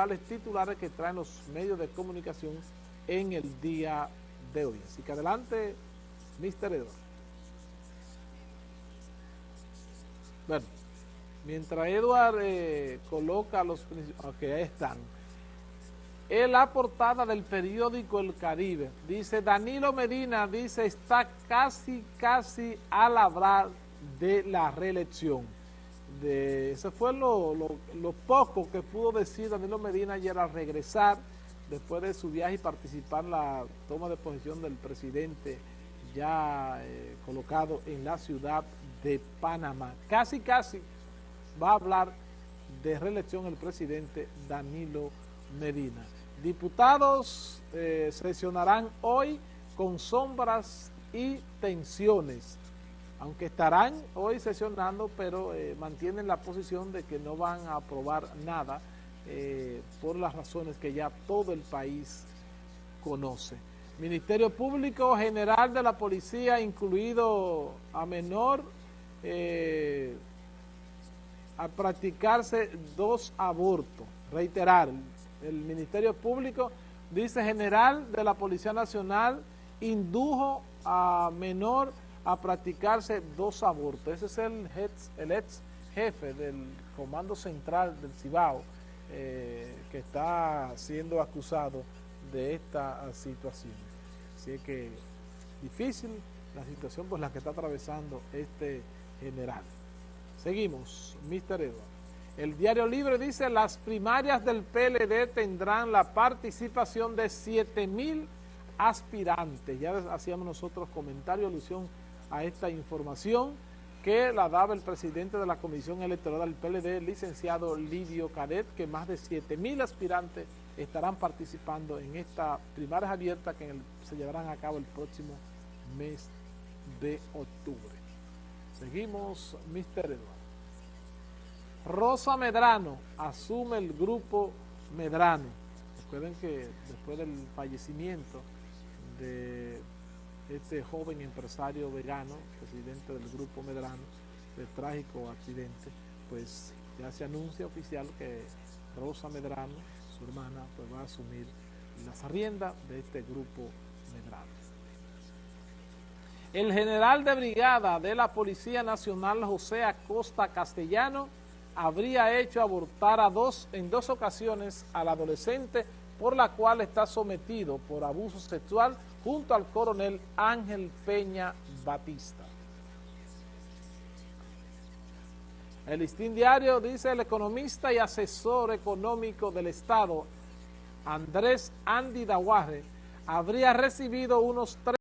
principales titulares que traen los medios de comunicación en el día de hoy. Así que adelante, Mr. Edward. Bueno, mientras Edward eh, coloca los ok, ahí están. En la portada del periódico El Caribe, dice Danilo Medina, dice, está casi, casi a labrar de la reelección. Ese fue lo, poco que pudo decir Danilo Medina ayer al regresar después de su viaje y participar en la toma de posición del presidente ya eh, colocado en la ciudad de Panamá. Casi, casi va a hablar de reelección el presidente Danilo Medina. Diputados eh, sesionarán hoy con sombras y tensiones, aunque estarán hoy sesionando, pero eh, mantienen la posición de que no van a aprobar nada eh, por las razones que ya todo el país conoce. Ministerio Público General de la Policía, incluido a menor, a practicarse dos abortos. Reiterar, el Ministerio Público, dice general de la Policía Nacional, indujo a menor a practicarse dos abortos. Ese es el, ex jefe del Comando Central del Cibao, eh, que está siendo acusado de esta situación. Así que difícil la situación por la que está atravesando este general. Seguimos, Mr. Edward. El Diario Libre dice, las primarias del PLD tendrán la participación de 7 mil aspirantes. Ya hacíamos nosotros comentario, alusión a esta información que la daba el presidente de la Comisión Electoral del PLD, licenciado Lidio Cadet, que más de 7 mil aspirantes estarán participando en esta primarias abiertas que se llevarán a cabo el próximo mes de octubre. Seguimos, Mr. Eduardo. Rosa Medrano asume el grupo Medrano. Recuerden que después del fallecimiento de este joven empresario vegano, presidente del grupo Medrano, de trágico accidente, pues ya se anuncia oficial que Rosa Medrano, su hermana, pues va a asumir las riendas de este grupo Medrano. El general de brigada de la Policía Nacional, José Acosta Castellano, habría hecho abortar a dos, en dos ocasiones al adolescente por la cual está sometido por abuso sexual junto al coronel Ángel Peña Batista. El listín diario dice el economista y asesor económico del Estado, Andrés Andy Dawaje, habría recibido unos